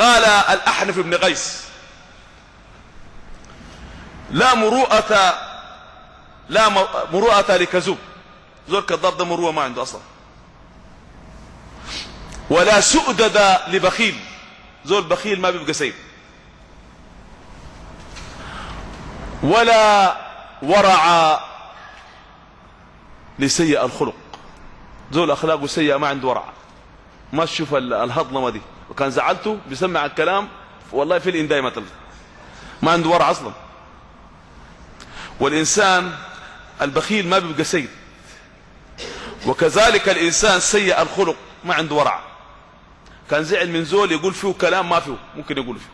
قال الأحنف بن قيس لا مروءة لا مروءة لكذوب زول كذاب ده مروءة ما عنده أصلا. ولا سؤدد لبخيل. زول بخيل ما بيبقى سيد ولا ورع لسيء الخلق. زول أخلاقه سيئة ما عنده ورع. ما تشوف الهضلمة دي. وكان زعلته بيسمع الكلام والله في الإنداء مثلا ما عنده ورع أصلا. والإنسان البخيل ما بيبقى سيد. وكذلك الإنسان سيء الخلق ما عنده ورع. كان زعل من زول يقول فيه كلام ما فيه ممكن يقول فيه.